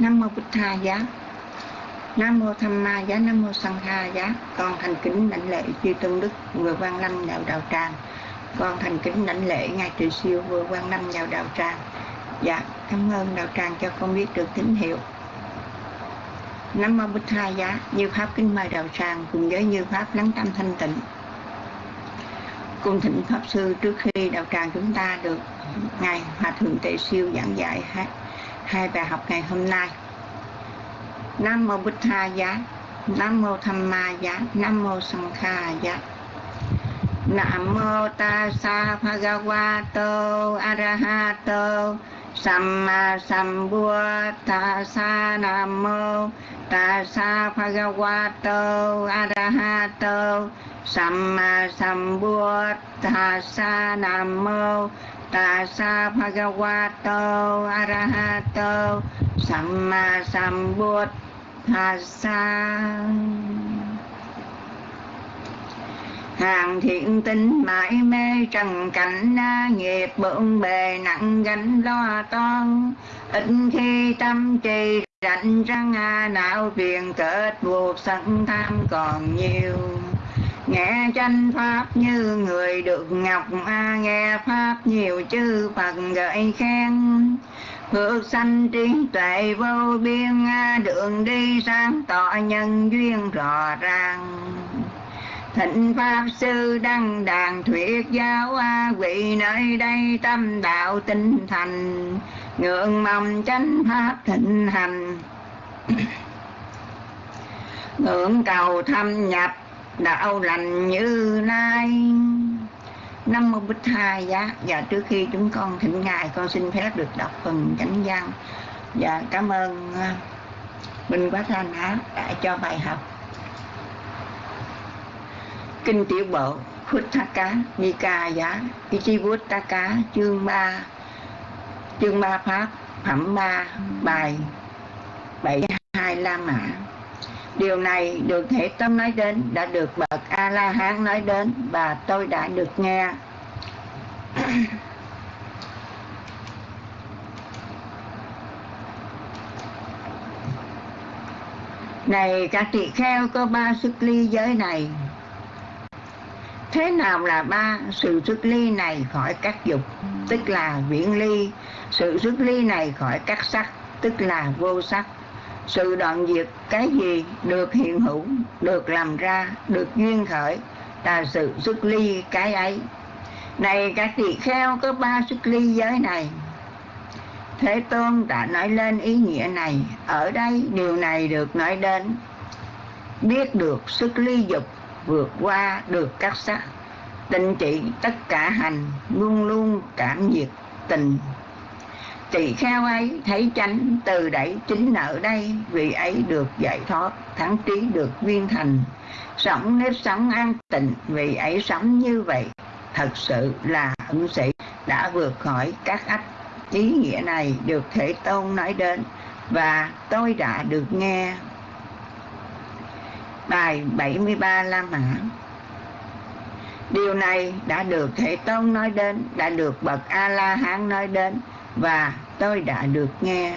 nam mô bích tha giá. Nam mô tham ma giá nam mô sanh kha giá. Con thành kính lãnh lễ chư tôn đức vừa quan lâm đạo đạo tràng. Con thành kính lãnh lễ ngài trị siêu vừa quan lâm vào đạo tràng. Dạ cảm ơn đạo tràng cho con biết được tín hiệu. Nam mô Bích Tha Giá, như Pháp kính mời đạo tràng cùng với như Pháp lắng tâm thanh tịnh. Cung thịnh Pháp Sư trước khi đạo tràng chúng ta được Ngài Hòa Thượng Tệ Siêu giảng dạy hai, bài học ngày hôm nay. Nam mô Bích Tha Giá, Nam mô Tham Ma Giá, Nam mô Sanh Kha Giá. Nam mô Ta Sa Bhagavato Arahato Samma Sambuddhassa Nam mô ta Tassa Bhagavato Arahato Samma Sambuddhassa Nam mô Tassa Bhagavato Arahato Samma Sambuddhassa hàng thiện tinh mãi mê trần cảnh nghiệp bận bề nặng gánh lo toan. Ít khi tâm trì rảnh răng não phiền kết buộc sân tham còn nhiều nghe tranh pháp như người được ngọc, a nghe pháp nhiều chư phật gợi khen. Phước sanh trí tuệ vô biên, a đường đi sáng tỏ nhân duyên rõ ràng. Thịnh Pháp Sư Đăng Đàn Thuyết Giáo, A Vị nơi đây tâm đạo tinh thành. Ngưỡng mong chánh Pháp thịnh hành. Ngưỡng cầu thâm nhập đạo lành như nay. Năm mươi Bích Hai giá. Và trước khi chúng con thỉnh Ngài, Con xin phép được đọc phần chánh văn. Và cảm ơn à, Minh Quá Thanh Á đã cho bài học. Kinh Tiểu Bộ Phuttaka Nikaya Ichivuttaka chương Ba chương Ba Pháp, phẩm Ba, bài 72 La Mã. Điều này được Thể Tâm nói đến, đã được bậc A-la-hán nói đến, và tôi đã được nghe. Này, các tỳ kheo có ba sức ly giới này. Thế nào là ba sự xuất ly này khỏi các dục, Tức là viễn ly? Sự xuất ly này khỏi các sắc, Tức là vô sắc. Sự đoạn diệt cái gì được hiện hữu, Được làm ra, Được duyên khởi Là sự xuất ly cái ấy. Này các tỳ kheo, có ba xuất ly giới này. Thế Tôn đã nói lên ý nghĩa này. Ở đây, điều này được nói đến. Biết được xuất ly dục vượt qua được các sắc tình trị tất cả hành, luôn luôn cảm nhiệt tình tỳ kheo ấy? Thấy chánh từ đẩy chính ở đây. Vì ấy được giải thoát thắng trí được viên thành. Sống nếp sống an tịnh vì ấy sống như vậy. Thật sự là ứng sĩ đã vượt khỏi các ách. Ý nghĩa này được thể tôn nói đến và tôi đã được nghe. Bài 73 La Mã. Điều này đã được Thế Tôn nói đến, đã được Bậc A-La-Hán nói đến và tôi đã được nghe.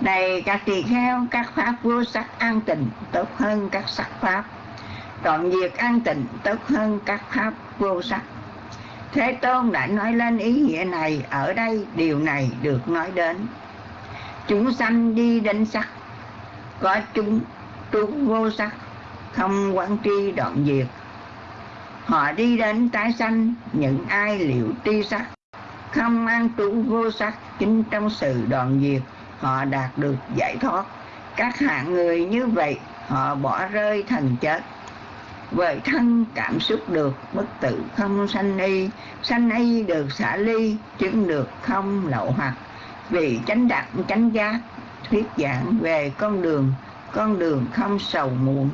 Này các tỳ kheo, các pháp vô sắc an tịnh tốt hơn các sắc pháp. Đoạn diệt an tịnh tốt hơn các pháp vô sắc. Thế Tôn đã nói lên ý nghĩa này, ở đây điều này được nói đến. Chúng sanh đi đến sắc, có chúng trú vô sắc không quán tri đoạn diệt họ đi đến tái sanh những ai liệu tri sắc không an trú vô sắc chính trong sự đoạn diệt, họ đạt được giải thoát. Các hạng người như vậy, họ bỏ rơi thần chết. Với thân cảm xúc được bất tử không sanh y sanh y được xả ly, chứng được không lậu hoặc. Vì chánh đạt chánh giác, thuyết giảng về con đường con đường không sầu muộn,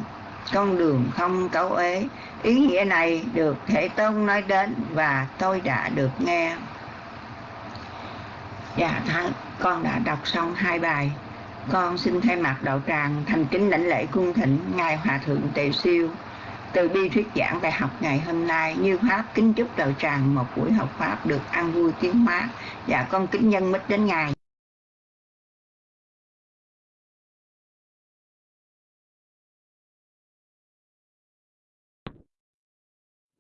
con đường không cấu ế. Ý nghĩa này được thể tông nói đến và tôi đã được nghe. Dạ thắng, con đã đọc xong hai bài. Con xin thay mặt đạo tràng thành kính lãnh lễ cung thỉnh Ngài Hòa Thượng Tề Siêu từ bi thuyết giảng bài học ngày hôm nay như pháp kính chúc đạo tràng một buổi học pháp được ăn vui tiếng hóa và con kính nhân mít đến ngài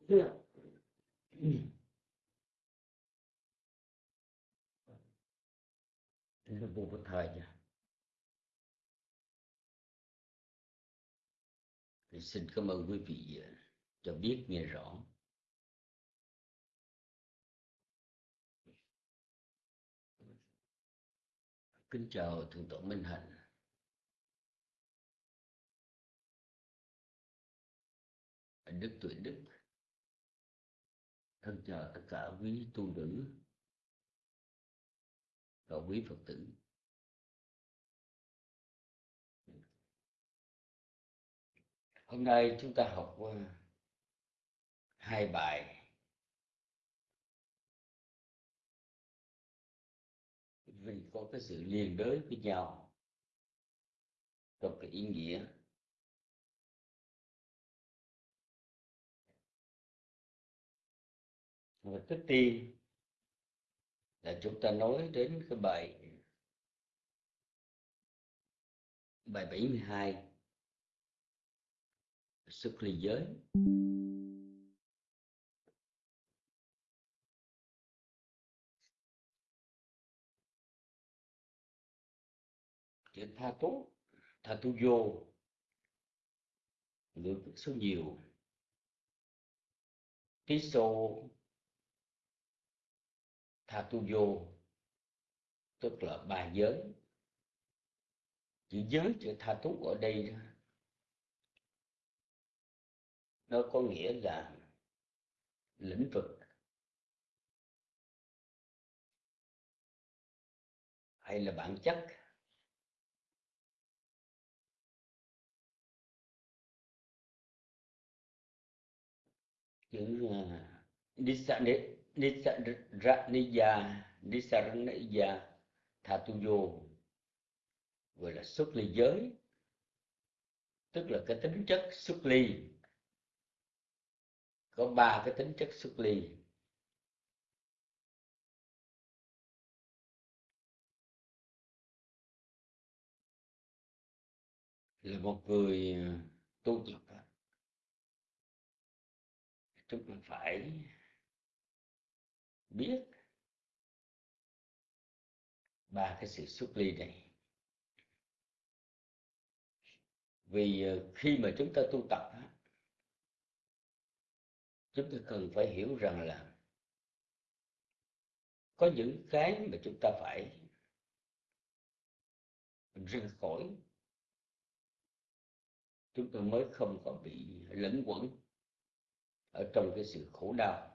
Yeah. Nó vô một thời nha. Thì xin cảm ơn quý vị cho biết nghe rõ. Kính chào thượng tọa minh hạnh. Đức tuệ đức, thân chào tất cả quý tu nữ và quý phật tử. Hôm nay chúng ta học qua hai bài. Vì có cái sự liên đới với nhau trong cái ý nghĩa. Và trước tiên là chúng ta nói đến cái bài bài 72 sức ly giới. Chữ tha tú tha tu vô ngữ số nhiều. Tí xô tha tu vô tức là ba giới. Chữ giới chữ tha tú ở đây nó có nghĩa là lĩnh vực. Hay là bản chất. Chữ uh, Nisaraniya Nisaraniya Thatuyo. Gọi là xuất ly giới, tức là cái tính chất xuất ly. Có ba cái tính chất xuất ly. Là một người ờ, tu tập. Chúng ta phải biết. Ba cái sự xuất ly này. Vì ờ, khi mà chúng ta tu tập chúng ta cần phải hiểu rằng là có những cái mà chúng ta phải ra khỏi. Chúng ta mới không còn bị lẫn quẩn ở trong cái sự khổ đau.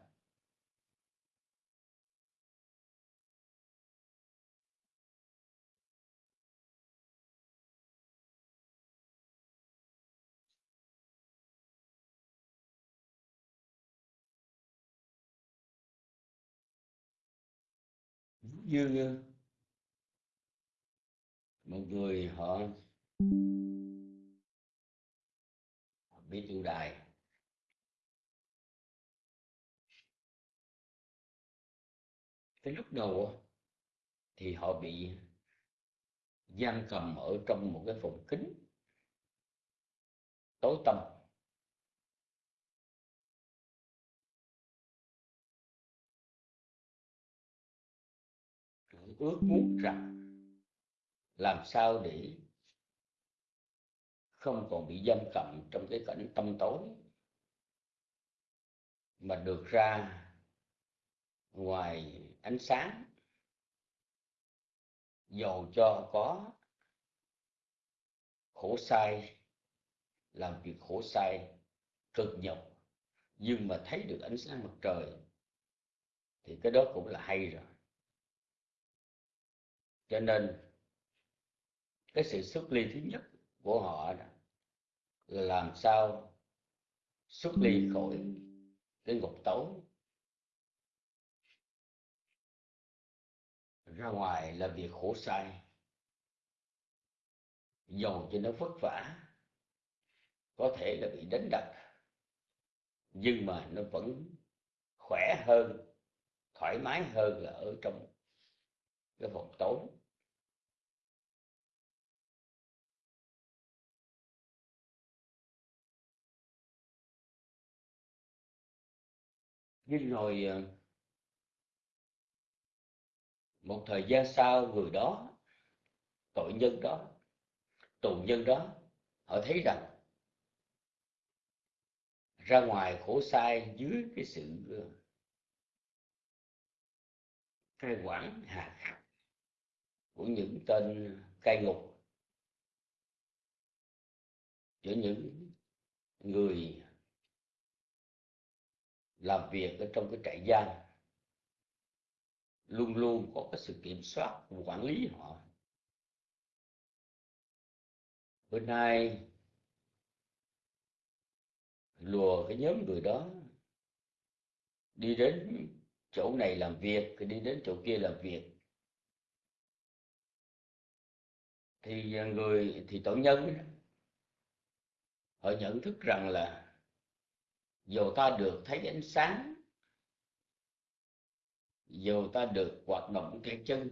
Như một người họ biết tu đài. Cái lúc đầu thì họ bị giam cầm ở trong một cái phòng kính tối tăm. Ước muốn rằng làm sao để không còn bị giam cầm trong cái cảnh tâm tối. Mà được ra ngoài ánh sáng, dầu cho có, khổ sai, làm việc khổ sai, cực nhọc. Nhưng mà thấy được ánh sáng mặt trời, thì cái đó cũng là hay rồi cho nên, cái sự xuất ly thứ nhất của họ là làm sao xuất ly khỏi cái ngục tối, ra ngoài là việc khổ sai dầu cho nó vất vả, có thể là bị đánh đập, nhưng mà nó vẫn khỏe hơn, thoải mái hơn là ở trong cái phòng tối. Nhưng rồi ờ, một thời gian sau người đó, tội nhân đó, tù nhân đó, họ thấy rằng ra ngoài khổ sai dưới cái sự ờ, cai quản hà khắc của những tên cai ngục, giữa những người làm việc ở trong cái trại giam, luôn luôn có cái sự kiểm soát, quản lý họ. Bữa nay, lùa cái nhóm người đó, đi đến chỗ này làm việc thì đi đến chỗ kia làm việc. Thì người, thì tội nhân họ nhận thức rằng là dù ta được thấy ánh sáng dù ta được hoạt động cái chân,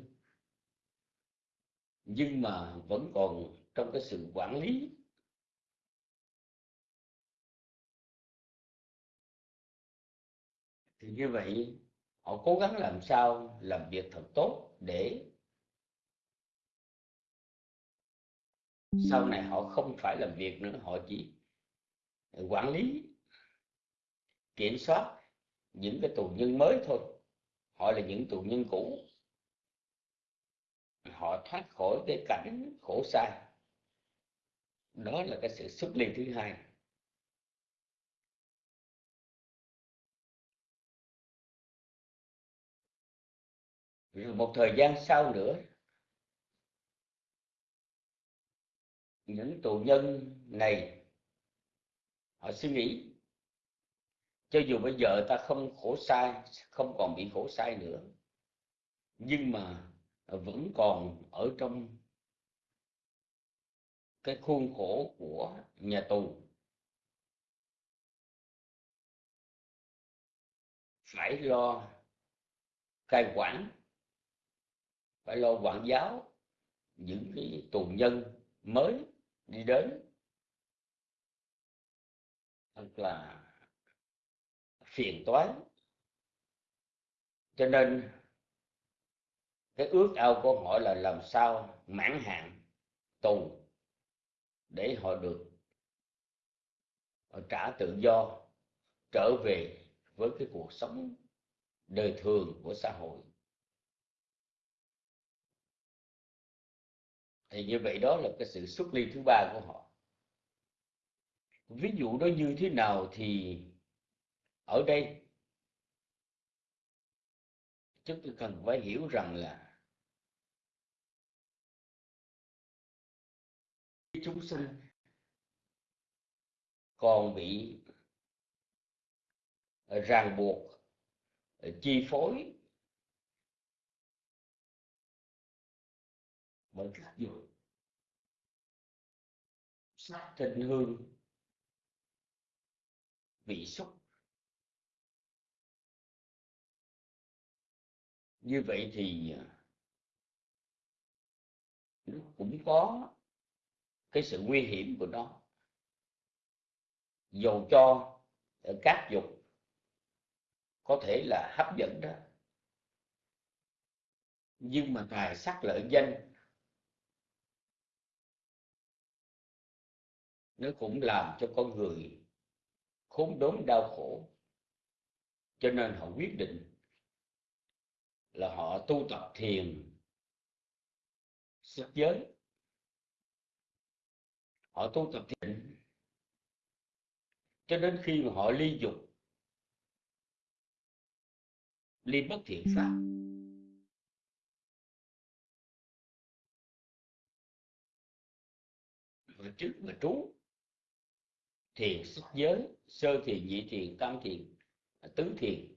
nhưng mà vẫn còn trong cái sự quản lý. Thì như vậy, họ cố gắng làm sao làm việc thật tốt để sau này họ không phải làm việc nữa, họ chỉ quản lý kiểm soát những cái tù nhân mới thôi. Họ là những tù nhân cũ. Họ thoát khỏi cái cảnh khổ sai. Đó là cái sự xuất ly thứ hai. Rồi một thời gian sau nữa, những tù nhân này, họ suy nghĩ cho dù bây giờ ta không khổ sai, không còn bị khổ sai nữa, nhưng mà vẫn còn ở trong cái khuôn khổ của nhà tù. Phải lo cai quản, phải lo quản giáo những cái tù nhân mới đi đến. Thật là phiền toái. Cho nên, cái ước ao của họ là làm sao mãn hạn tù để họ được, họ trả tự do, trở về với cái cuộc sống đời thường của xã hội. Thì như vậy đó là cái sự xuất ly thứ ba của họ. Ví dụ đó như thế nào thì ở đây, chúng tôi cần phải hiểu rằng là chúng sinh còn bị ràng buộc, chi phối bởi các dục sắc thịnh hương vị xúc như vậy thì à, nó cũng có cái sự nguy hiểm của nó. Dầu cho các dục có thể là hấp dẫn đó. Nhưng mà tài sắc lợi danh, nó cũng làm cho con người khốn đốn đau khổ. Cho nên họ quyết định là họ tu tập thiền sắc giới. Họ tu tập thiền cho đến khi mà họ ly dục, ly bất thiện pháp. Và trước và trú thiền sắc giới, sơ thiền, nhị thiền, tam thiền, tứ thiền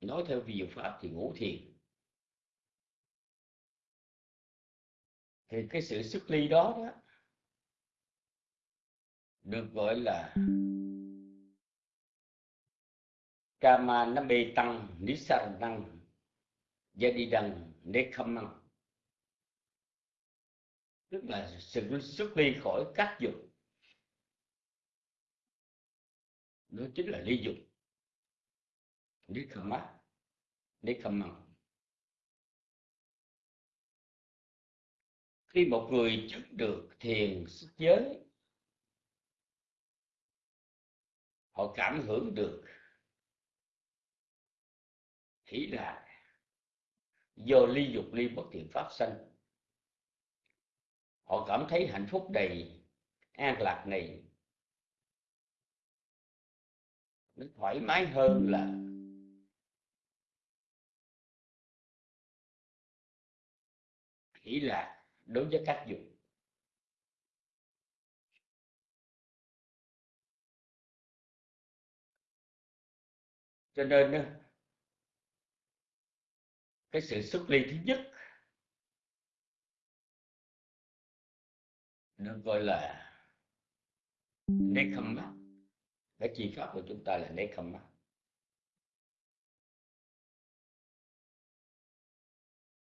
nói theo vi pháp thì ngũ thiền. Thì cái sự xuất ly đó đó được gọi là kama nó bê tăng nisa tăng gia đi đằng tức là sự xuất ly khỏi các dục. Đó chính là ly dục. Nikama Nikama khi một người chứng được thiền xuất giới, họ cảm hưởng được hỷ lạc do ly dục, ly bất thiện pháp sanh. Họ cảm thấy hạnh phúc đầy an lạc này. Nó thoải mái hơn là chỉ là đối với các dục cho nên cái sự xuất ly thứ nhất được gọi là nét khâm mắt cái chi pháp của chúng ta là nét khâm mắt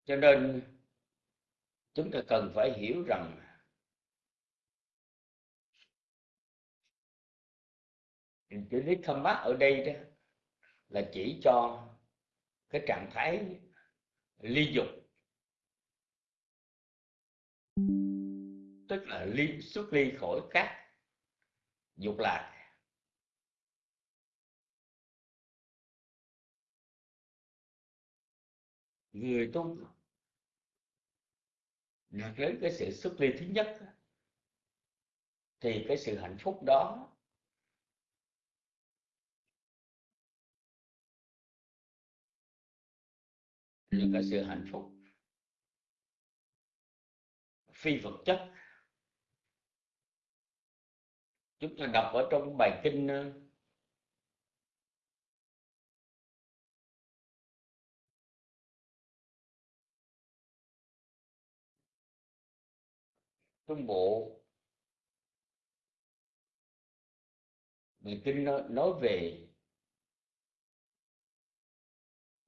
cho nên chúng ta cần phải hiểu rằng chữ nekhamma ở đây đó là chỉ cho cái trạng thái ly dục. Tức là ly, xuất ly khỏi các dục lạc. Người tu đạt đến cái sự xuất ly thứ nhất, thì cái sự hạnh phúc đó là cái sự hạnh phúc phi vật chất. Chúng ta đọc ở trong bài kinh trung bộ người kinh nói về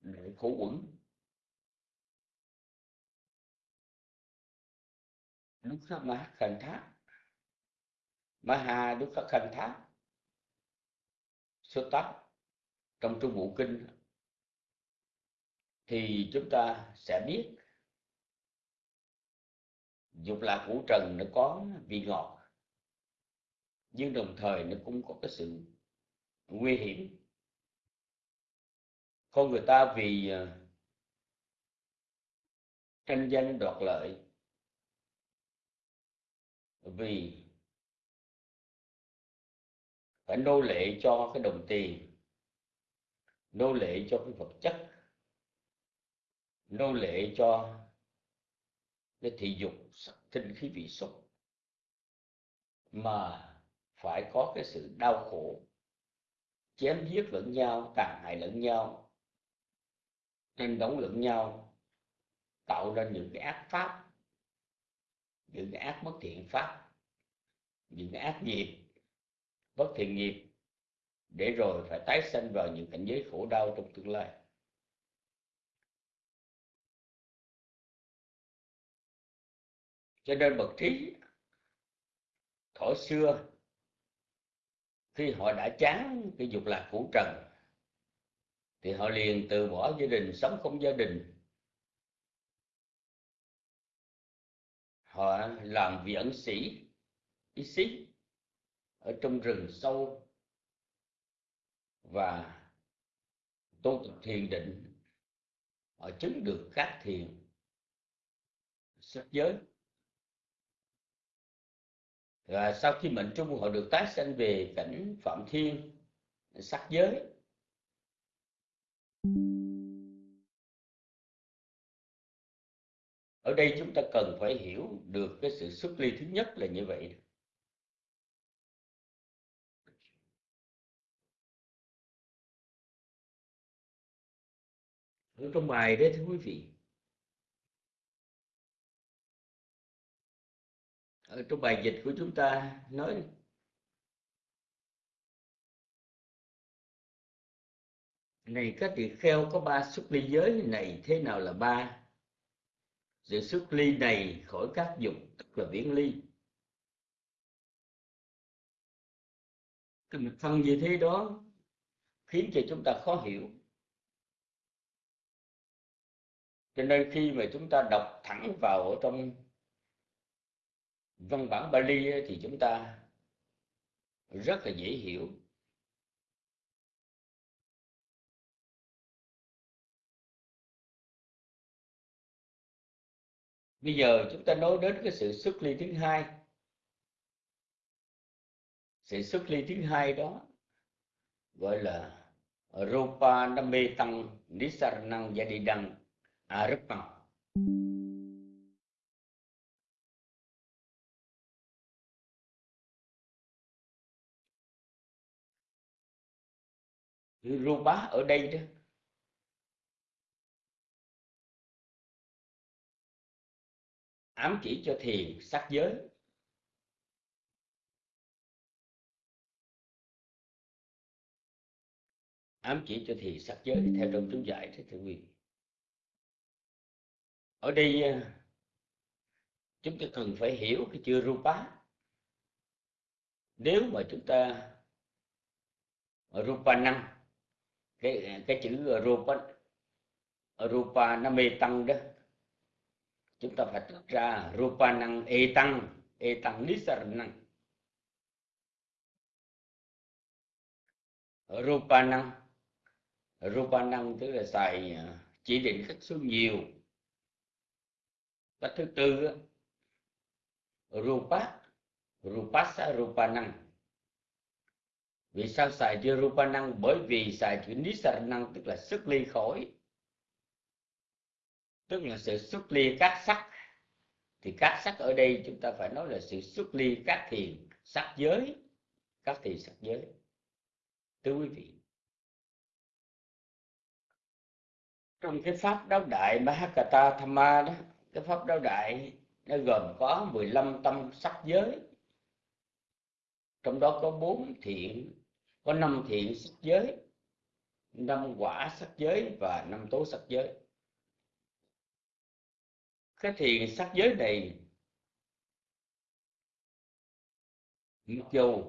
nội khổ quẩn. Đức Mahakantha khẩn thác. Số tắc trong trung bộ kinh thì chúng ta sẽ biết dục lạc ngũ trần nó có vị ngọt, nhưng đồng thời nó cũng có cái sự nguy hiểm. Con người ta vì à, tranh danh đoạt lợi, vì phải nô lệ cho cái đồng tiền, nô lệ cho cái vật chất, nô lệ cho để thị dục tinh khí vị xúc mà phải có cái sự đau khổ, chém giết lẫn nhau, tàn hại lẫn nhau, tranh đóng lẫn nhau, tạo ra những cái ác pháp, những cái ác bất thiện pháp, những cái ác nghiệp, bất thiện nghiệp, để rồi phải tái sanh vào những cảnh giới khổ đau trong tương lai. Cho nên bậc trí thổ xưa, khi họ đã chán cái dục lạc cũ trần, thì họ liền từ bỏ gia đình, sống không gia đình. Họ làm vị ẩn sĩ ý sĩ ở trong rừng sâu và tu tập thiền định. Họ chứng được các thiền sắc giới và sau khi mệnh trung họ được tái sanh về cảnh phạm thiên, sắc giới. Ở đây chúng ta cần phải hiểu được cái sự xuất ly thứ nhất là như vậy. Ở trong bài đấy thưa quý vị ở trong bài dịch của chúng ta nói này các tỳ kheo có ba xuất ly giới, này thế nào là ba? Sự xuất ly này khỏi các dục, tức là viễn ly. Cái mặt phần như thế đó khiến cho chúng ta khó hiểu. Cho nên khi mà chúng ta đọc thẳng vào ở trong văn bản Bali thì chúng ta rất là dễ hiểu. Bây giờ chúng ta nói đến cái sự xuất ly thứ hai. Sự xuất ly thứ hai đó gọi là rupa name tăng nisaranang yadidang arupang rupa ở đây đó. Ám chỉ cho thiền sắc giới. Ám chỉ cho thiền sắc giới theo trong chú giải thế thượng quyền ở đây à, chúng ta cần phải hiểu cái chữ rupa nếu mà chúng ta rupa năng cái cái chữ ờ, rupa ờ, rupa nó mê tăng đó, chúng ta phải tách ra rupa năng e tăng e tăng năng rupa năng rupa năng tức là xài ờ, chỉ định cách số nhiều. Cách thứ tư rupa, rupasa rupa năng vì sao xài chữ rupa năng? Bởi vì xài chữ năng, tức là xuất ly khỏi tức là sự xuất ly các sắc. Thì các sắc ở đây chúng ta phải nói là sự xuất ly các thiền sắc giới. Các thiền sắc giới. Thưa quý vị. Trong cái pháp đáo đại Mahakata Thamma đó, cái pháp đáo đại nó gồm có 15 tâm sắc giới. Trong đó có bốn thiện có năm thiện sắc giới, năm quả sắc giới và năm tố sắc giới. Cái thiền sắc giới này mặc dù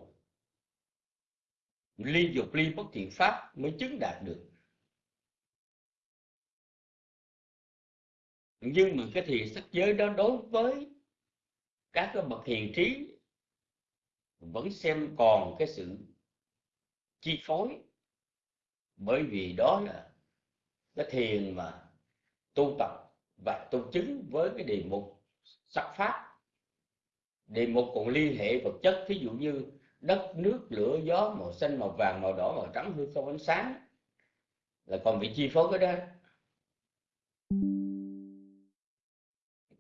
ly dục ly bất thiện pháp mới chứng đạt được. Nhưng mà cái thiền sắc giới đó đối với các cái bậc hiền trí vẫn xem còn cái sự chi phối. Bởi vì đó là cái thiền mà tu tập và tu chứng với cái đề mục sắc pháp. Đề mục còn liên hệ vật chất, thí dụ như đất, nước, lửa, gió, màu xanh, màu vàng, màu đỏ, màu trắng hư không ánh sáng. Là còn bị chi phối cái đó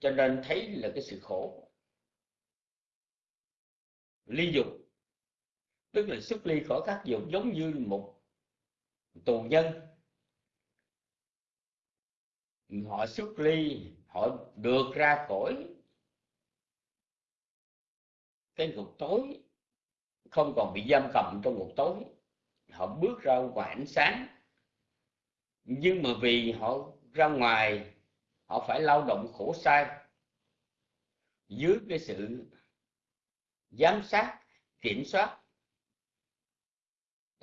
cho nên thấy là cái sự khổ. Ly dục tức là xuất ly khỏi các dục giống như một tù nhân. Họ xuất ly, họ được ra khỏi cái ngục tối, không còn bị giam cầm trong ngục tối. Họ bước ra ngoài ánh sáng. Nhưng mà vì họ ra ngoài, họ phải lao động khổ sai. Dưới cái sự giám sát, kiểm soát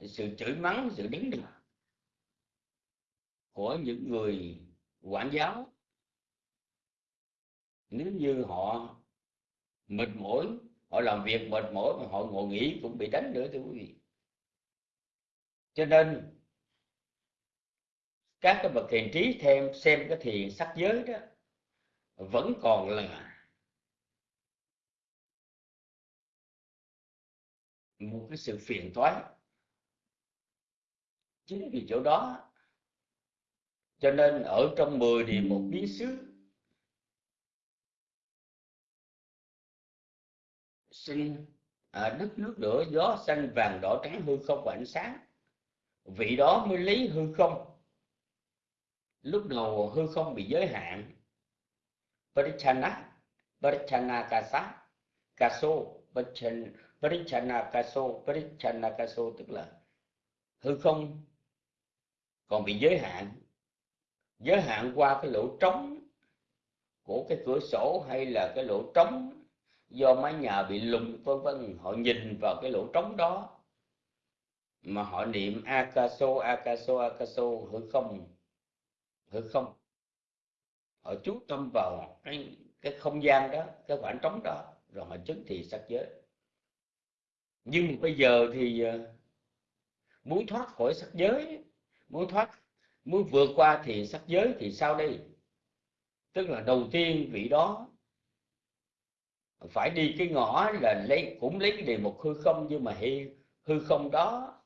sự chửi mắng, sự đứng đập của những người quản giáo. Nếu như họ mệt mỏi, họ làm việc mệt mỏi mà họ ngồi nghỉ cũng bị đánh nữa, thưa quý vị. Cho nên, các cái bậc thiền trí thêm xem cái thiền sắc giới đó vẫn còn là một cái sự phiền toái chính vì chỗ đó. Cho nên ở trong 10 địa một biến xứ sinh à, đất nước lửa gió xanh vàng đỏ trắng hư không và ánh sáng. Vị đó mới lấy hư không. Lúc đầu hư không bị giới hạn. Parichana Parichana Kasa Kaso Parichana Kaso Parichana Kaso tức là hư không còn bị giới hạn. Giới hạn qua cái lỗ trống của cái cửa sổ hay là cái lỗ trống do mái nhà bị lùng vân vân. Họ nhìn vào cái lỗ trống đó mà họ niệm akaso akaso akaso hư không hư không. Họ chú tâm vào cái cái không gian đó, cái khoảng trống đó, rồi họ chứng thì sắc giới. Nhưng bây giờ thì à, muốn thoát khỏi sắc giới muốn thoát muốn vượt qua thì sắc giới thì sao đây? Tức là đầu tiên vị đó phải đi cái ngõ là lấy cũng lấy cái đề mục hư không nhưng mà hư, hư không đó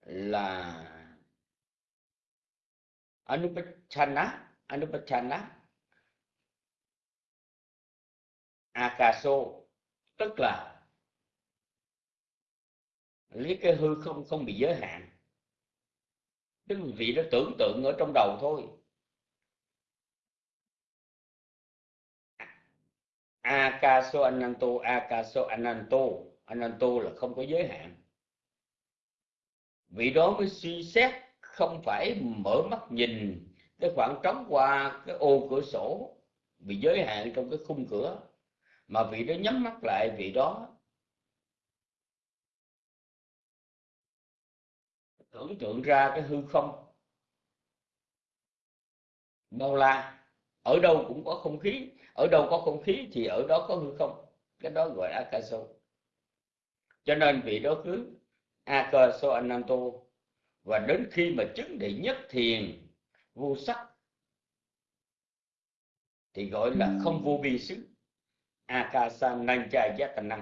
là anupachana anupachana akaso. Tức là lấy cái hư không không bị giới hạn tức là vị đó tưởng tượng ở trong đầu thôi. Akaso ananto akaso ananto. Ananto là không có giới hạn. Vị đó mới suy xét, không phải mở mắt nhìn cái khoảng trống qua cái ô cửa sổ bị giới hạn trong cái khung cửa, mà vị đó nhắm mắt lại vị đó tưởng tượng ra cái hư không. Bao la, ở đâu cũng có không khí, ở đâu có không khí thì ở đó có hư không. Cái đó gọi là akaso. Cho nên vị đó cứ akaso ananto. Và đến khi mà chứng đệ nhất thiền, vô sắc, thì gọi là không vô vi xứ. Akasa nancha yatanam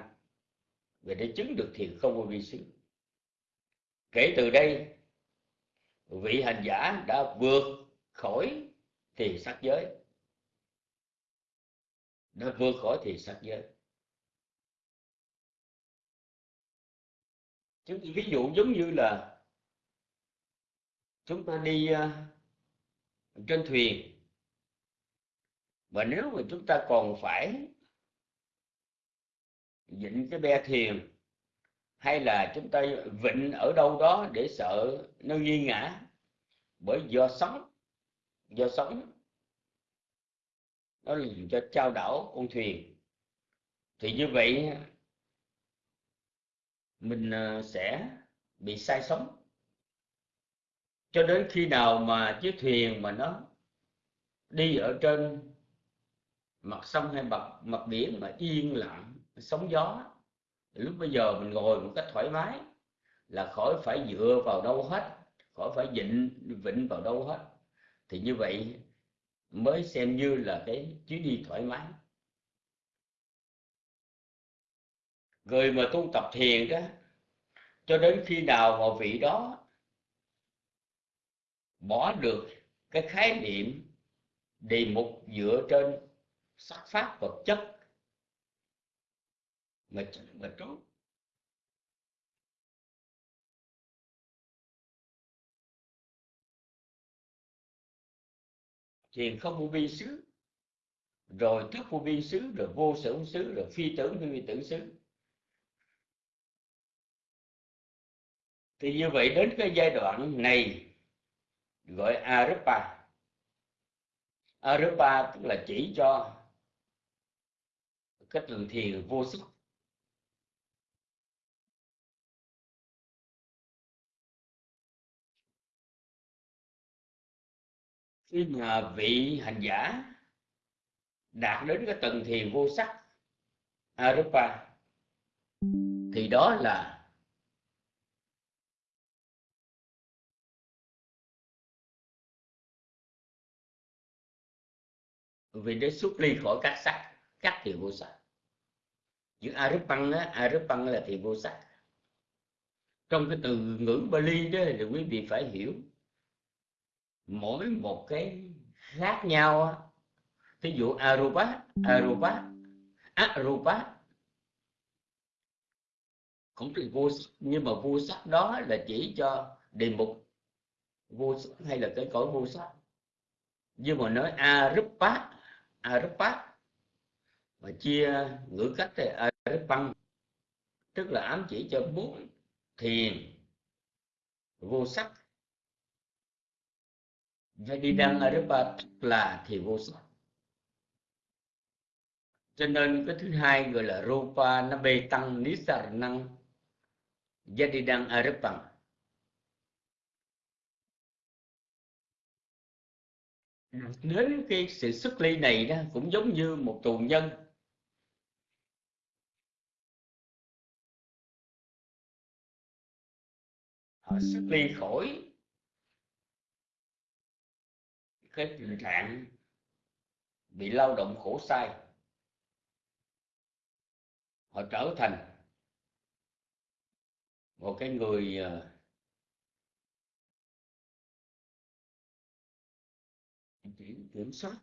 về để chứng được thiền không vô vi xứ kể từ đây vị hành giả đã vượt khỏi thì sắc giới. Đã vượt khỏi thì sắc giới. Chúng ví dụ giống như là chúng ta đi uh, trên thuyền. Và nếu mà chúng ta còn phải dịnh cái be thuyền hay là chúng ta vịnh ở đâu đó để sợ nó nghi ngã? Bởi do sóng do sóng. Nó làm cho trao đảo con thuyền. Thì như vậy, mình ờ, sẽ bị sai sóng. Cho đến khi nào mà chiếc thuyền mà nó đi ở trên mặt sông hay mặt mặt biển mà yên lặng, sóng gió lúc bây giờ mình ngồi một cách thoải mái là khỏi phải dựa vào đâu hết, khỏi phải vịnh vịnh vào đâu hết, thì như vậy mới xem như là cái chuyến đi thoải mái. Người mà tu tập thiền đó, cho đến khi nào mà vị đó bỏ được cái khái niệm đề mục dựa trên sắc, pháp, vật chất mà mà trốn thiền không vô vi xứ, rồi thức vô vi xứ, rồi vô sở xứ, rồi phi tưởng phi tưởng xứ. Thì như vậy đến cái giai đoạn này, gọi arupa. Arupa tức là chỉ cho cái tường thiền vô sắc khi mà vị hành giả đạt đến cái tầng thiền vô sắc, arupa. Thì đó là vì để xuất ly khỏi các sắc, các thiền vô sắc. Những arupang á, arupang là thiền vô sắc. Trong cái từ ngữ Bali đó thì quý vị phải hiểu mỗi một cái khác nhau Thí dụ arupa arupa arupa. Cũng từ vô nhưng mà vô sắc đó là chỉ cho đề mục vô sắc hay là cái cõi vô sắc. Nhưng mà nói arupa arupa và chia ngữ cách thì arupang tức là ám chỉ cho bốn thiền. Vô sắc Vedidang Arupa là thì vô sắc cho nên cái thứ hai gọi là Rupa, nó bê tăng ở Jadidan Arapang đến cái sự xuất ly này đó, cũng giống như một tù nhân. Họ xuất ly khỏi cái tình trạng bị lao động khổ sai. Họ trở thành một cái người ờ, kiểm, kiểm soát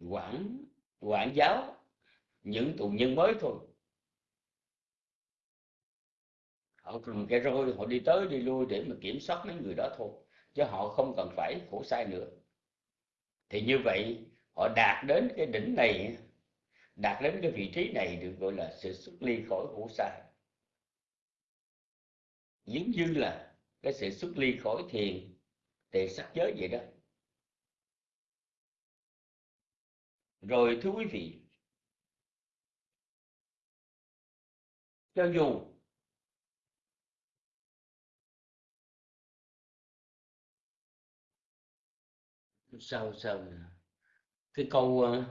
quản quản giáo những tù nhân mới thôi. Họ cầm cái roi họ đi tới đi lui để mà kiểm soát mấy người đó thôi chứ họ không cần phải khổ sai nữa. Thì như vậy, họ đạt đến cái đỉnh này, đạt đến cái vị trí này được gọi là sự xuất ly khỏi khổ sai giống như là cái sự xuất ly khỏi thiền thì sắc giới vậy đó. Rồi thưa quý vị, cho dù sao sao cái câu ờ,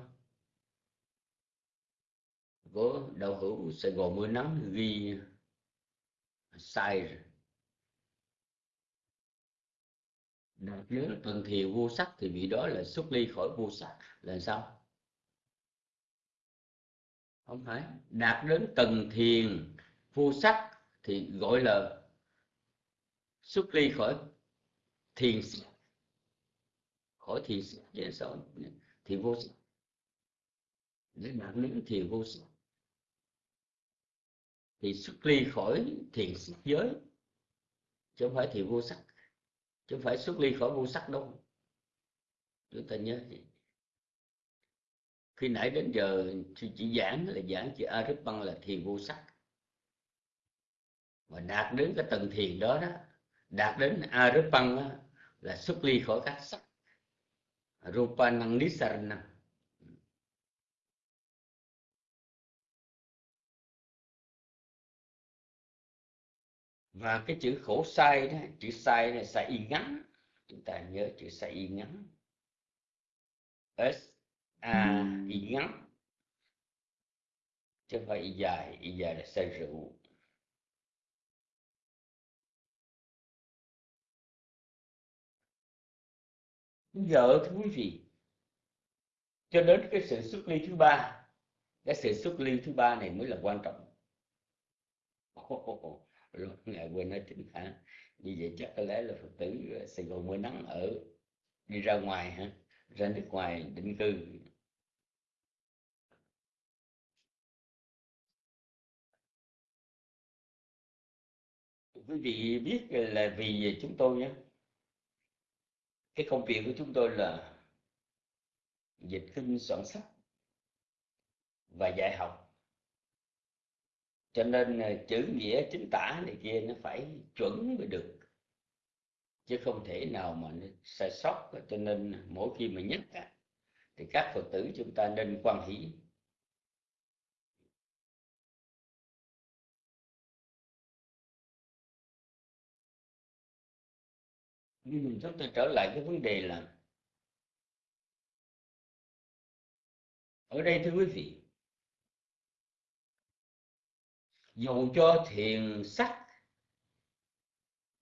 của đạo hữu Sài Gòn mưa nắng ghi sai rồi. Đạt đến tầng thiền vô sắc thì vị đó là xuất ly khỏi vô sắc. Là sao? Không phải. Đạt đến tầng thiền vô sắc thì gọi là xuất ly khỏi thiền khỏi thiền chứ sao thiền vô sắc để đạt đến thiền vô sắc thì xuất ly khỏi thiền sắc giới, chứ không phải thiền vô sắc. Chứ không phải xuất ly khỏi vô sắc đâu. Chúng ta nhớ gì khi nãy đến giờ chỉ giảng là giảng chỉ Aripan là thiền vô sắc. Mà đạt đến cái tầng thiền đó đó, đạt đến Aripan là xuất ly khỏi các sắc. Rupa năng Nisarana và cái chữ khổ sai đó, chữ sai này sai y ngắn. Chúng ta nhớ chữ sai y ngắn. S, a, y ngắn. Chứ không phải y dài y dài là sai rượu. Giờ thưa quý vị. Cho đến cái sự xuất ly thứ ba, cái sự xuất ly thứ ba này mới là quan trọng. Rồi ngài quên nói chính hả? Như vậy chắc có lẽ là phật tử ờ, sài gòn mưa nắng ở, đi ra ngoài hả? Ra nước ngoài định cư. Quý vị biết là vì chúng tôi nhé? Cái công việc của chúng tôi là dịch kinh soạn sách và dạy học. Cho nên ờ, chữ nghĩa chính tả này kia nó phải chuẩn mới được chứ không thể nào mà nó sai sót. Cho nên mỗi khi mà nhắc á, thì các phật tử chúng ta nên quan hỷ nhưng mình chúng ta trở lại cái vấn đề là ở đây thưa quý vị, dù cho thiền sắc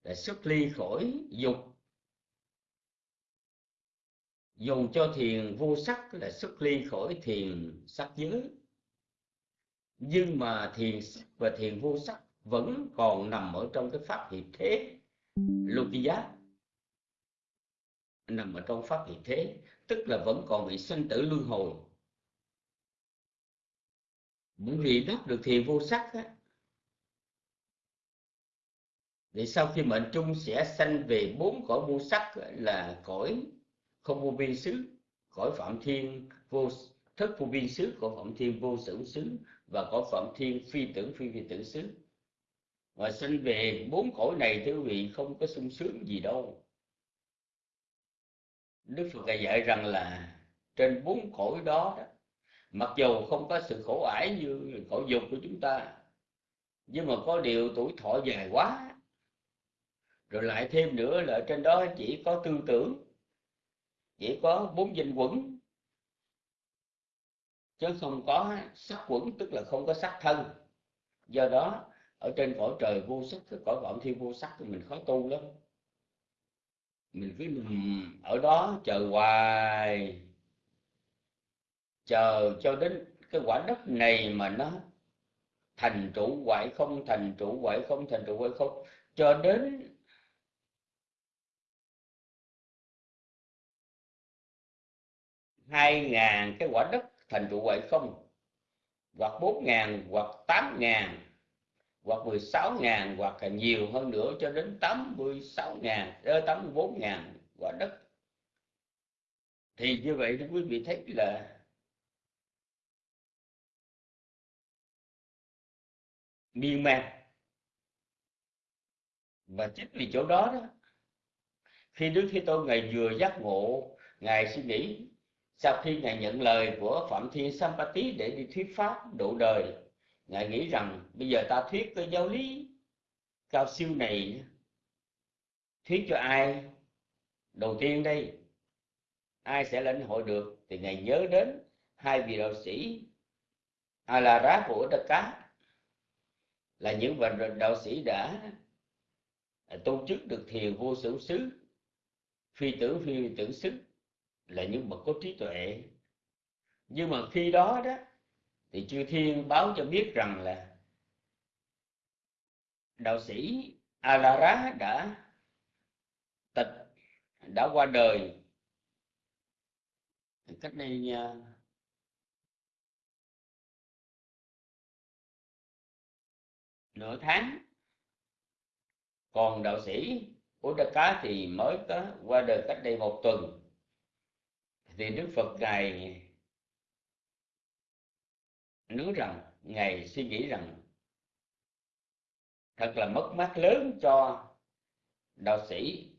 là xuất ly khỏi dục, dù cho thiền vô sắc là xuất ly khỏi thiền sắc giới, nhưng mà thiền sắc và thiền vô sắc vẫn còn nằm ở trong cái pháp hiệp thế lục giác nằm ở trong pháp hiện thế tức là vẫn còn bị sinh tử luân hồi. Bởi vì đắc được thiền vô sắc á, thì sau khi mệnh chung sẽ sanh về bốn cõi vô sắc là cõi không vô biên xứ cõi phạm thiên vô thất vô biên xứ cõi phạm thiên vô tưởng xứ và cõi phạm thiên phi tưởng phi phi tưởng xứ. Và sanh về bốn cõi này thưa quý vị không có sung sướng gì đâu đức phật dạy rằng là trên bốn cõi đó, đó mặc dù không có sự khổ ải như khổ dục của chúng ta nhưng mà có điều tuổi thọ dài quá. Rồi lại thêm nữa là trên đó chỉ có tư tưởng chỉ có bốn danh quẩn chứ không có sắc quẩn tức là không có sắc thân. Do đó ở trên cõi trời vô sắc cái cõi vọng thiên vô sắc thì mình khó tu lắm mình cứ nằm ở đó chờ hoài. Chờ cho đến cái quả đất này mà nó thành trụ hoại không thành trụ hoại không thành trụ hoại không cho đến hai ngàn cái quả đất thành trụ hoại không hoặc bốn ngàn hoặc tám ngàn hoặc 16 ngàn, hoặc là nhiều hơn nữa cho đến 86 ngàn ờ, đến 84 ngàn, quả đất. Thì như vậy thì quý vị thấy là miên man. Và chính vì chỗ đó đó, khi Đức Thế Tôn ngày vừa giác ngộ, ngài suy nghĩ, sau khi ngài nhận lời của Phạm Thiên Sampati để đi thuyết pháp độ đời ngài nghĩ rằng bây giờ ta thuyết cái giáo lý cao siêu này thuyết cho ai? Đầu tiên đây, ai sẽ lãnh hội được thì ngài nhớ đến hai vị đạo sĩ Alara của Đất Cá. Là những vị đạo sĩ đã tu chức được thiền vô sở xứ, phi tưởng phi tưởng xứ, là những bậc có trí tuệ. Nhưng mà khi đó đó thì chư thiên báo cho biết rằng là đạo sĩ Alara đã tịch, đã qua đời. Cách đây nha nửa tháng, còn đạo sĩ Cá thì mới có, qua đời cách đây một tuần. Thì Đức Phật ngài nói rằng ngài suy nghĩ rằng thật là mất mát lớn cho đạo sĩ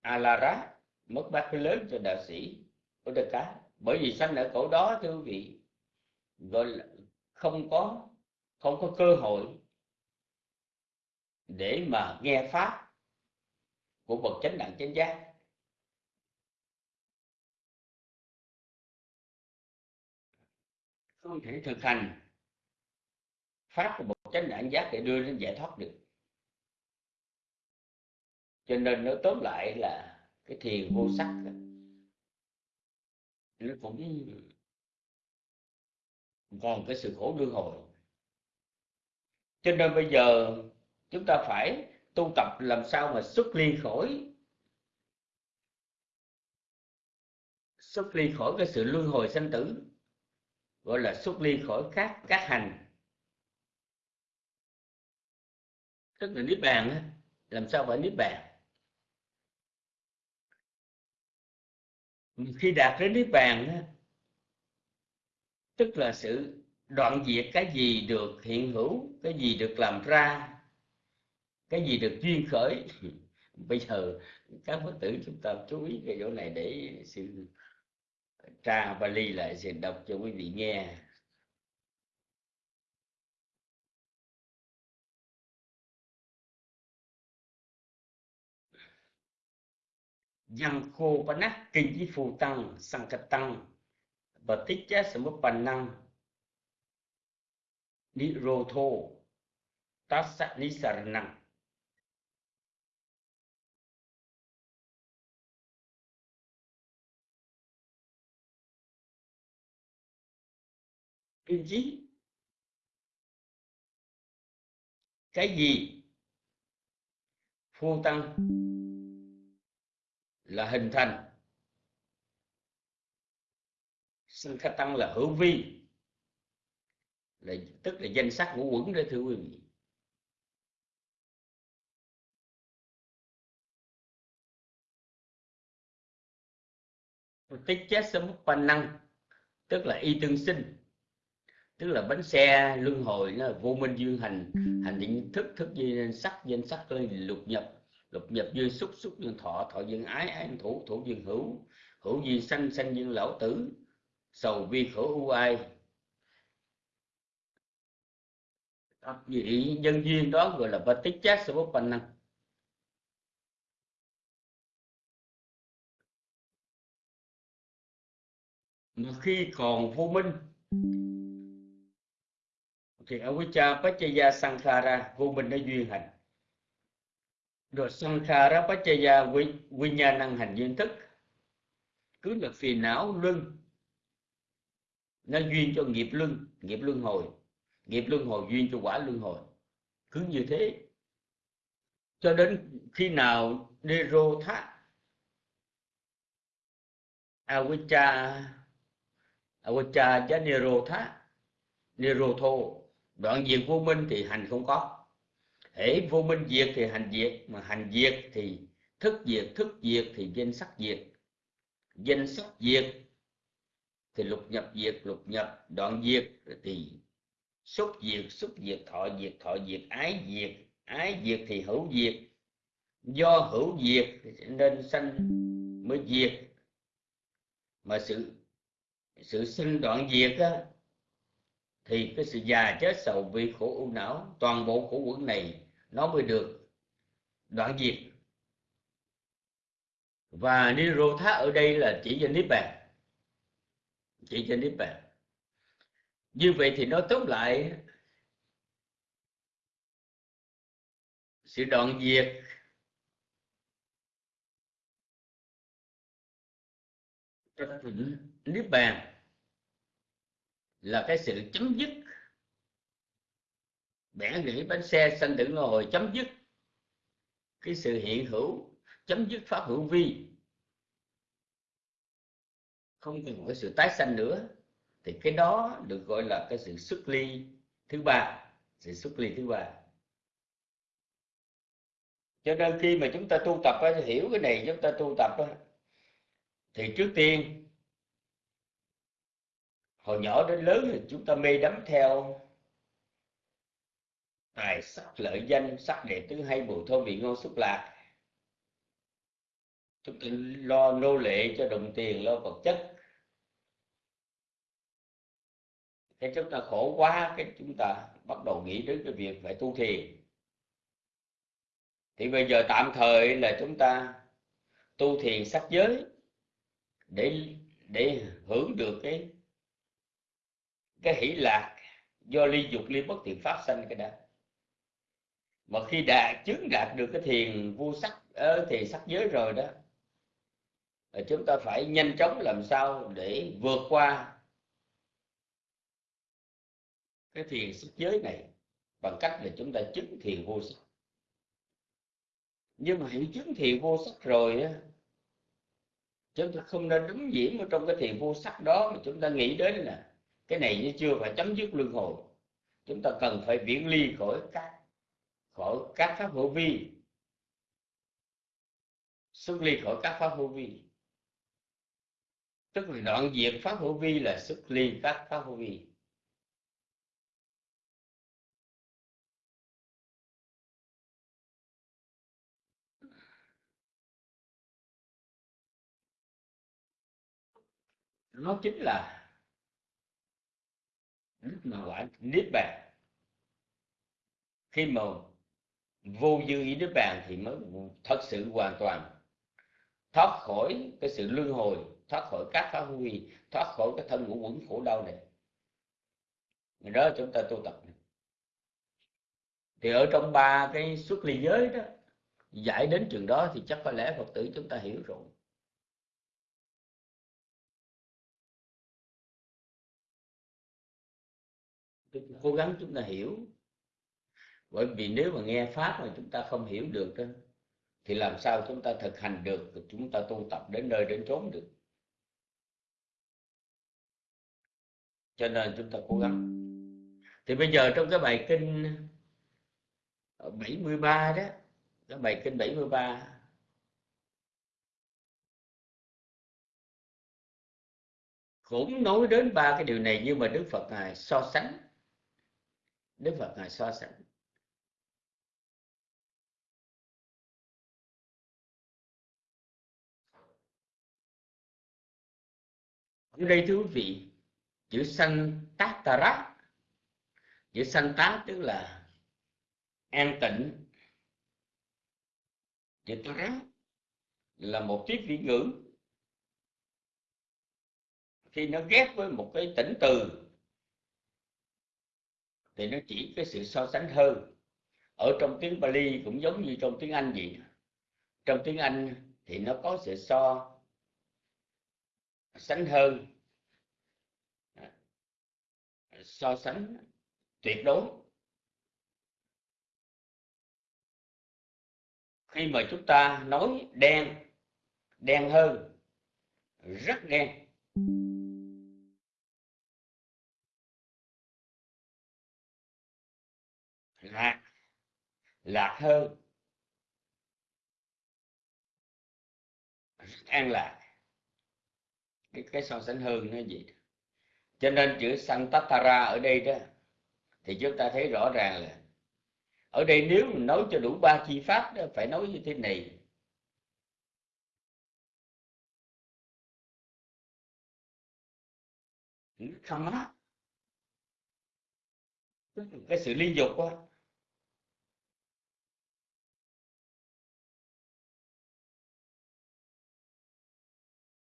Alara mất mát lớn cho đạo sĩ Uddaka bởi vì sanh ở cổ đó, thưa quý vị, gọi là không có không có cơ hội để mà nghe pháp của bậc chánh đẳng chánh giác. Không thể thực hành. Pháp của một chánh đẳng giác để đưa đến giải thoát được. Cho nên nó tóm lại là cái thiền vô sắc nó cũng còn cái sự khổ luân hồi. Cho nên bây giờ chúng ta phải tu tập làm sao mà xuất ly khỏi, xuất ly khỏi cái sự luân hồi sanh tử gọi là xuất ly khỏi các các hành. Tức là niết bàn làm sao phải niết bàn? Khi đạt đến niết bàn tức là sự đoạn diệt cái gì được hiện hữu, cái gì được làm ra, cái gì được duyên khởi. Bây giờ các phật tử chúng ta chú ý cái chỗ này để sự tra ly lại sẽ đọc cho quý vị nghe. Yang khô pa nát, kinh với phù tăng, sang cật tăng và tích giá sở mức bàn năng, ni rô thô tác sát ni sar năng kinh chí. Cái gì? Phu tăng là hình thành. Sinh khắc tăng là hữu vi, là, tức là danh sắc ngũ quẩn đó thưa quý vị. Tích chết sớm năng, tức là y tương sinh tức là bánh xe luân hồi nó là vô minh duyên hành. Hành định thức thức duyên sắc danh sắc lục nhập. Lục nhập duyên xúc xúc duyên thọ thọ duyên ái ái thủ thủ duyên hữu. Hữu duyên sanh sanh duyên lão tử. Sầu vi khổ u ai. Vị nhân duyên đó gọi là Vatichat năng, mà khi còn vô minh thì avijja pachaya sankhara vô minh nó duyên hành. Rồi sankhara pachaya vi, năng hành duyên thức. Cứ là phiền não luân nó duyên cho nghiệp luân nghiệp luân hồi. Nghiệp luân hồi duyên cho quả luân hồi. Cứ như thế. Cho đến khi nào nero thác Avijja Avijja cha NERO THO đoạn diệt vô minh thì hành không có. Hễ vô minh diệt thì hành diệt mà hành diệt thì thức diệt thức diệt thì danh sắc diệt. Danh sắc diệt thì lục nhập diệt lục nhập đoạn diệt thì xúc diệt xúc diệt thọ diệt thọ diệt ái diệt ái diệt thì hữu diệt. Do hữu diệt nên sanh mới diệt. Mà sự sự sinh đoạn diệt á, thì cái sự già chết sầu vì khổ u não, toàn bộ khổ quẩn này, nó mới được đoạn diệt. Và Nirotha ở đây là chỉ cho Niết Bàn. Chỉ cho Niết Bàn. Như vậy thì nó tóm lại, sự đoạn diệt Niết Bàn là cái sự chấm dứt. Bẻ gãy bánh xe sanh tử ngồi chấm dứt. Cái sự hiện hữu, chấm dứt pháp hữu vi. Không cần cái sự tái sanh nữa. Thì cái đó được gọi là cái sự xuất ly thứ ba. Sự xuất ly thứ ba. Cho nên khi mà chúng ta tu tập hiểu cái này, chúng ta tu tập thì trước tiên hồi nhỏ đến lớn thì chúng ta mê đắm theo tài sắc lợi danh, sắc đẹp thứ hay mùi thơm vị ngon xúc lạc. Chúng ta lo nô lệ cho đồng tiền, lo vật chất. Cái chúng ta khổ quá, cái chúng ta bắt đầu nghĩ đến cái việc phải tu thiền. Thì bây giờ tạm thời là chúng ta tu thiền sắc giới để để hưởng được cái cái hỷ lạc do ly dục, ly bất thiện pháp sanh cái đó. Mà khi đạt chứng đạt được cái thiền vô sắc ở thiền sắc giới rồi đó chúng ta phải nhanh chóng làm sao để vượt qua cái thiền sắc giới này bằng cách là chúng ta chứng thiền vô sắc. Nhưng mà hiểu chứng thiền vô sắc rồi á, chúng ta không nên đứng nhiễm ở trong cái thiền vô sắc đó mà chúng ta nghĩ đến là cái này nó chưa phải chấm dứt luân hồi. Chúng ta cần phải viễn ly khỏi các khỏi các pháp hữu vi. Xuất ly khỏi các pháp hữu vi. Tức là đoạn diệt pháp hữu vi là xuất ly các pháp hữu vi. Nó chính là lúc mà quả niết bàn. Khi mà vô dư ý niết bàn thì mới thật sự hoàn toàn thoát khỏi cái sự luân hồi, thoát khỏi các phá huy thoát khỏi cái thân ngũ quẩn khổ đau này. Đó chúng ta tu tập thì ở trong ba cái xuất ly giới đó, giải đến trường đó thì chắc có lẽ phật tử chúng ta hiểu rồi. Cố gắng chúng ta hiểu. Bởi vì nếu mà nghe pháp mà chúng ta không hiểu được đó, thì làm sao chúng ta thực hành được chúng ta tu tập đến nơi đến chốn được? Cho nên chúng ta cố gắng. Thì bây giờ trong cái bài kinh ờ, 73 đó cái bài kinh 73 cũng nói đến ba cái điều này nhưng mà Đức Phật ngài so sánh. Đức Phật ngài so sánh. Ở đây thưa quý vị chữ sanh tác tà chữ sanh tá tức là an tịnh chữ tá là một tiết vị ngữ. Khi nó ghép với một cái tỉnh từ thì nó chỉ cái sự so sánh hơn ở trong tiếng Bali cũng giống như trong tiếng Anh vậy. Trong tiếng Anh thì nó có sự so sánh hơn so sánh tuyệt đối. Khi mà chúng ta nói đen đen hơn, rất đen. Lạc hơn. An lạc. Cái cái so sánh hơn nó gì cho nên chữ Santatara ở đây đó, thì chúng ta thấy rõ ràng là ở đây nếu mình nói cho đủ ba chi pháp đó, phải nói như thế này. Không á cái sự liên dục quá.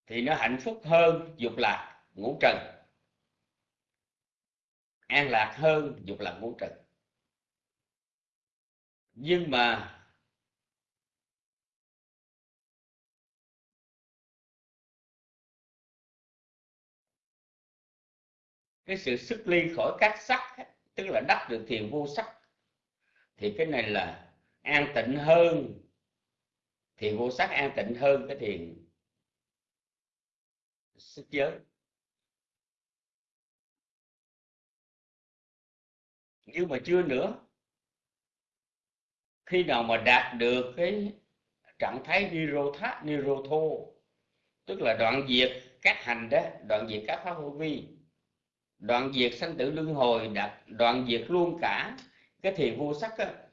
Thì nó hạnh phúc hơn dục lạc ngũ trần. An lạc hơn dục lạc ngũ trần. Nhưng mà cái sự xuất ly khỏi các sắc tức là đắc được thiền vô sắc, thì cái này là an tịnh hơn. Thiền vô sắc an tịnh hơn cái thiền sức giới nhưng mà chưa nữa, khi nào mà đạt được cái trạng thái nirotha, nirotho, tức là đoạn diệt các hành đó, đoạn diệt các pháp hữu vi, đoạn diệt sanh tử luân hồi, đạt, đoạn diệt luôn cả cái thiền vô sắc á,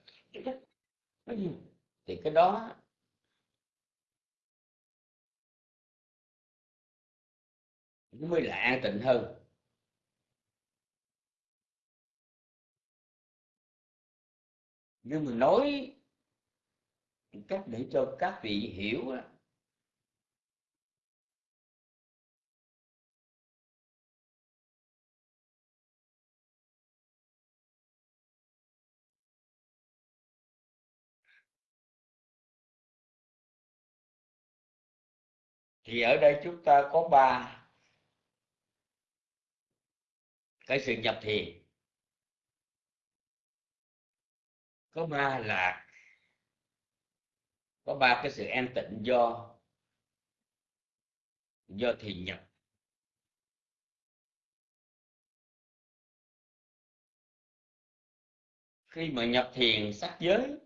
thì cái đó nó mới là an tịnh hơn. Nhưng mà nói cách để cho các vị hiểu đó, thì ở đây chúng ta có ba cái sự nhập thiền. Có ba là có ba cái sự an tịnh do do thiền nhập. Khi mà nhập thiền sắc giới,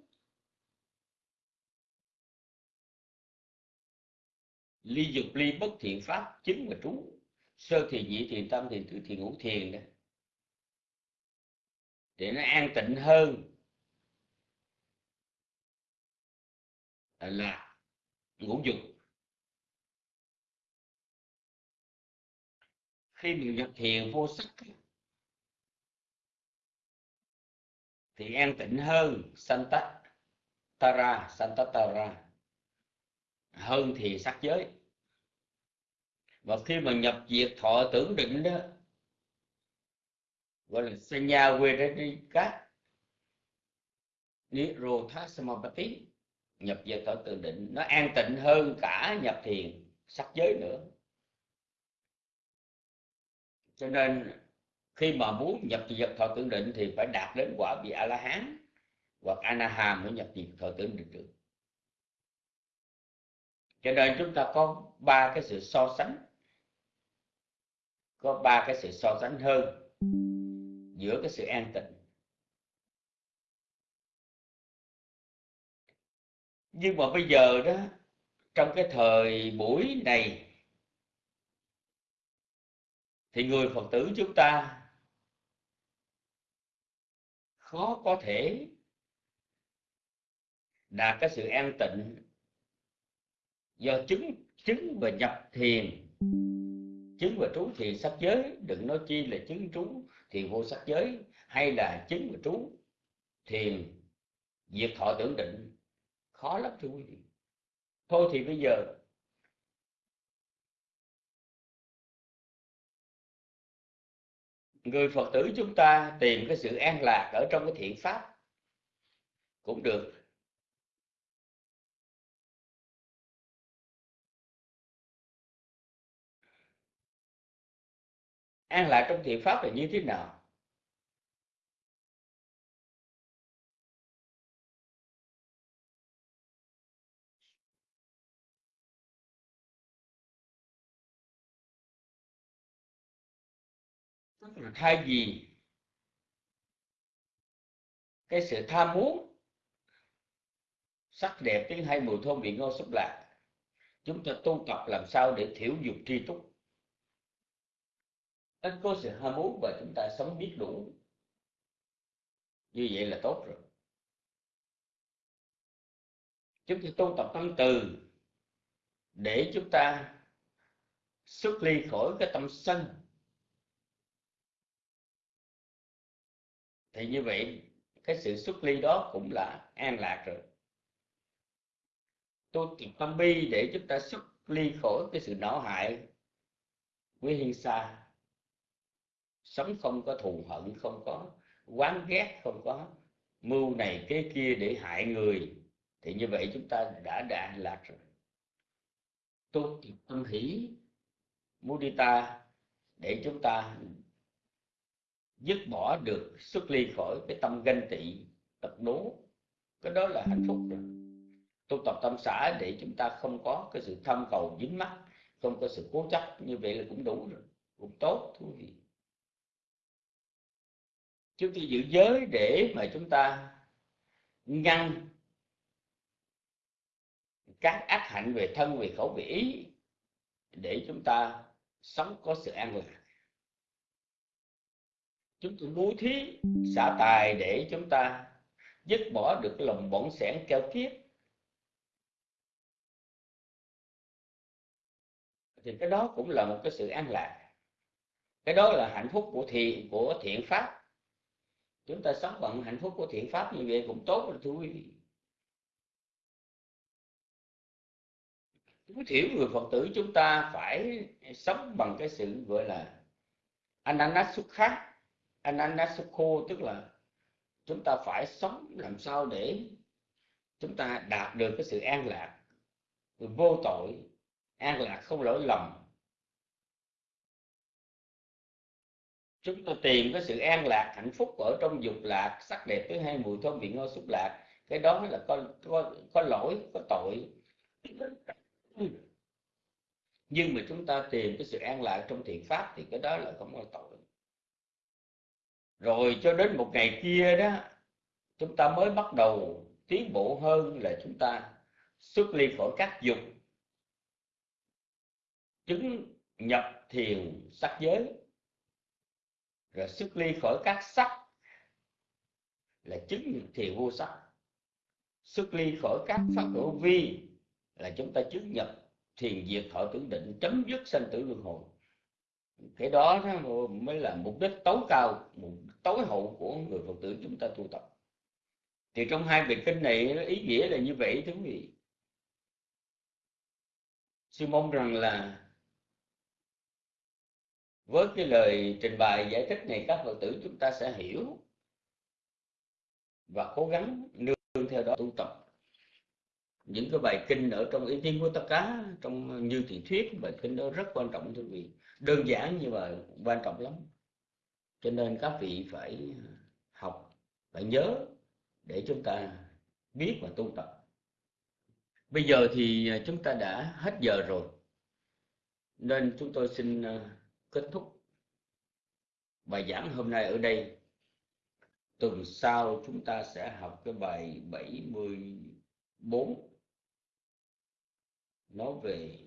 ly dục, ly bất thiện pháp chính và trú. Sơ thiền nhị thiền, tâm thiền tự thiền, ngũ thiền đó để nó an tịnh hơn. Là ngũ dục. Khi mình nhập thiền vô sắc thì an tịnh hơn santa tara santa tara hơn thì sắc giới. Và khi mà nhập diệt thọ tưởng định đó gọi là sanya Wedrika, Nirobhasamapati nhập về thọ tự định. Nó an tịnh hơn cả nhập thiền sắc giới nữa. Cho nên khi mà muốn nhập diệt thọ tưởng định thì phải đạt đến quả vị a la hán hoặc anaham mới nhập diệt thọ tưởng định được. Cho nên chúng ta có ba cái sự so sánh có ba cái sự so sánh hơn giữa cái sự an tịnh. Nhưng mà bây giờ đó, trong cái thời buổi này, thì người phật tử chúng ta khó có thể đạt cái sự an tịnh do chứng chứng và nhập thiền, chứng và trú thiền sắc giới. Đừng nói chi là chứng, trú thiền vô sắc giới hay là chứng và trú thiền diệt thọ tưởng định khó lắm thưa quý vị. Thôi thì bây giờ người phật tử chúng ta tìm cái sự an lạc ở trong cái thiện pháp cũng được. An lạc trong thiện pháp là như thế nào? Thay vì cái sự tham muốn, sắc đẹp tiếng hay mùi thơm vị ngon xúc lạc, chúng ta tu tập làm sao để thiểu dục tri túc ít có sự ham muốn và chúng ta sống biết đủ. Như vậy là tốt rồi. Chúng ta tu tập tâm từ để chúng ta xuất ly khỏi cái tâm sân. Thì như vậy, cái sự xuất ly đó cũng là an lạc rồi. Tu tập tâm bi để chúng ta xuất ly khỏi cái sự não hại với hiên xa sống không có thù hận, không có quán ghét, không có mưu này cái kia để hại người, thì như vậy chúng ta đã đạt lạc rồi. Tu tâm hỷ mudita để chúng ta dứt bỏ được xuất ly khỏi cái tâm ganh tị, tật đố. Cái đó là hạnh phúc rồi. Tu tập tâm xã để chúng ta không có cái sự tham cầu dính mắc không có sự cố chấp, như vậy là cũng đủ rồi. Cũng tốt, thú vị chúng ta giữ giới để mà chúng ta ngăn các ác hạnh về thân, về khẩu, về ý, để chúng ta sống có sự an lạc. Chúng ta bố thí, xả tài để chúng ta dứt bỏ được cái lòng bỏng sẻn keo kiết. Thì cái đó cũng là một cái sự an lạc. Cái đó là hạnh phúc của thiện của thiện pháp chúng ta sống bằng hạnh phúc của thiện pháp như vậy cũng tốt rồi thưa quý vị. Tối thiểu người phật tử chúng ta phải sống bằng cái sự gọi là ananasukha, ananasukho, tức là chúng ta phải sống làm sao để chúng ta đạt được cái sự an lạc, vô tội, an lạc không lỗi lầm. Chúng ta tìm cái sự an lạc, hạnh phúc ở trong dục lạc, sắc đẹp thứ hai mùi thơm vị ngon xúc lạc. Cái đó là có có có lỗi, có tội. Nhưng mà chúng ta tìm cái sự an lạc trong thiện pháp thì cái đó là không có tội. Rồi cho đến một ngày kia đó, chúng ta mới bắt đầu tiến bộ hơn là chúng ta xuất ly khỏi các dục. Chứng nhập thiền sắc giới rồi xuất ly khỏi các sắc là chứng thiền vô sắc. Xuất ly khỏi các pháp hữu vi là chúng ta chứng nhập thiền diệt thọ tưởng định, chấm dứt sanh tử luân hồi. Cái đó mới là mục đích tối cao, mục tối hậu của người phật tử chúng ta tu tập. Thì trong hai bài kinh này ý nghĩa là như vậy thưa quý vị. Sư mong rằng là với cái lời trình bày giải thích này, các phật tử chúng ta sẽ hiểu và cố gắng nương theo đó tu tập. Những cái bài kinh ở trong ý kiến của tất cả trong như thị thuyết, bài kinh đó rất quan trọng, thưa quý vị. Đơn giản nhưng mà quan trọng lắm. Cho nên các vị phải học, phải nhớ để chúng ta biết và tu tập. Bây giờ thì à, chúng ta đã hết giờ rồi. Nên chúng tôi xin à, kết thúc. Bài giảng hôm nay ở đây. Tuần sau chúng ta sẽ học cái bài 74 nói về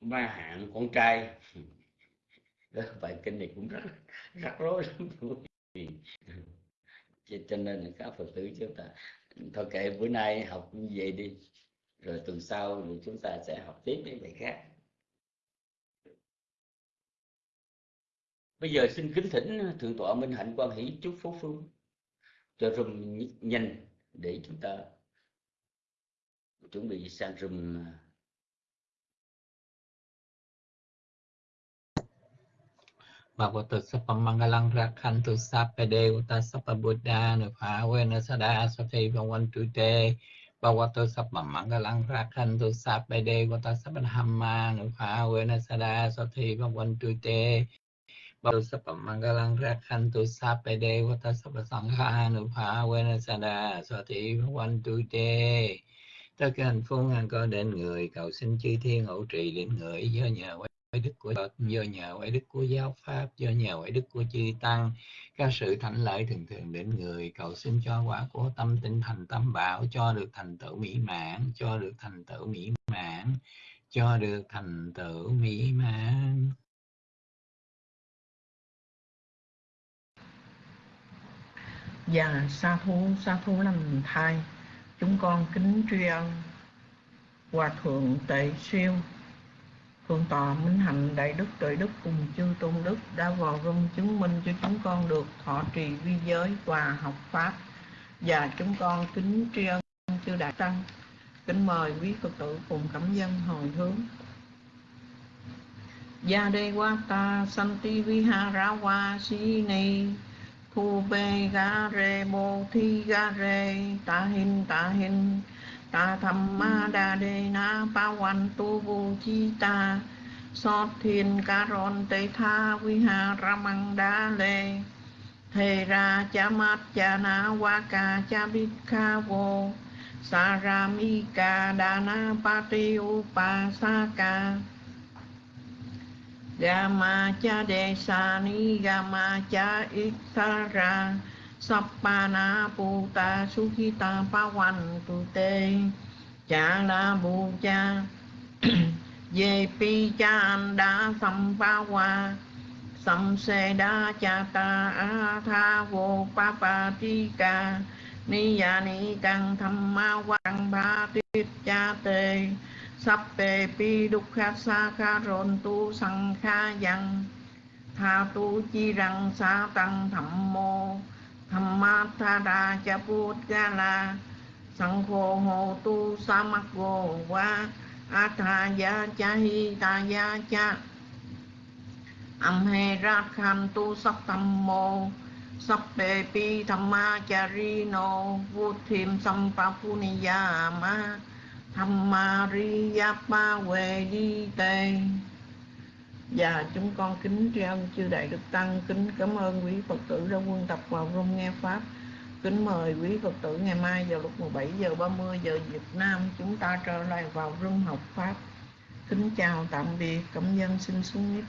ma hạn con trai. Đó, bài kinh này cũng rất rắc rối lắm. Cho nên các phật tử chúng ta thôi kệ, bữa nay học như vậy đi, rồi tuần sau thì chúng ta sẽ học tiếp những bài khác. Bây giờ xin kính thỉnh thượng tọa minh hạnh quan hỷ chúc phúc phương cho rùm nhanh để chúng ta chuẩn bị sang rùm à, Bhagavato Sapa Rakhantu Sapa Devata Sapa Buddha Nupavena Sada Sati Bhavantu Te Bhagavato Sapa Rakhantu Sapa Devata Sapa Dhamma Nupavena Sada Sati Bhavantu Te Bhagavato Sapa Rakhantu Sapa Devata Sapa Sangha Nupavena Sada Sati Bhavantu Te Tất cả hạnh phúc an có đến người, cầu xin chư thiên hỗ trì đến người do nhờ ấy đức của Phật, do nhờ ấy đức của giáo pháp, do nhờ ấy đức của chư tăng, các sự thảnh lợi thường thường đến người, cầu xin cho quả của tâm tinh thành tâm bảo, cho được thành tựu mỹ mãn, cho được thành tựu mỹ mãn, cho được thành tựu mỹ mãn. Dạ, sa thú, sa thú lành thai, chúng con kính tri ân Hòa Thượng Tệ Siêu Phương tọa Minh Hạnh Đại Đức Tuệ Đức cùng chư Tôn Đức đã vào rung chứng minh cho chúng con được thọ trì vi giới và học Pháp. Và chúng con kính tri ân chư Đại Tăng. Kính mời quý Phật tử cùng cảm dân hồi hướng. Gia đề qua ta santi viharawa si ni thu bê ga re bồ thi ga re ta hin ta hin ta tham ma đa đề na pa văn tu vô chi ta. Sót thiên ca ron tê tha vi ha ramang đa lê. Thề ra cha mát cha na wa ca cha bít kha vô. Sa ra mi ca đa na pa ti u pa sa ca. Gama cha đề sa ni gama cha iksara Sappana Puta Sukhita Pawan Tute Cha La Bu Cha Về Pi Cha da Sampawa Sam Se Da Cha Ta A Tha Vô Pa Pa Ti Ca Ni Ya Ni Căng Tham Ma Quang Ba Tiết Cha te Sắp Bề Pi Đúc Khát Sa Kha Rôn Tu Sang Kha Yang Tha Tu Chi Răng Sa Tăng Thẩm Mô tham ma tha đa cha put sang khô hồ tu sa mắc gồ qua cha hi ta ya cha âm ra khan tu sắc tâm mô sắc bề pi tham ma cha ri no vu thiêm sam pa ni ya ma ma ri pa về đi tê và chúng con kính tri ân chư đại đức tăng, kính cảm ơn quý phật tử đã quân tập vào rung nghe pháp. Kính mời quý phật tử ngày mai vào lúc 17 giờ 30 giờ Việt Nam chúng ta trở lại vào rung học pháp. Kính chào tạm biệt, cảm dân xin xuống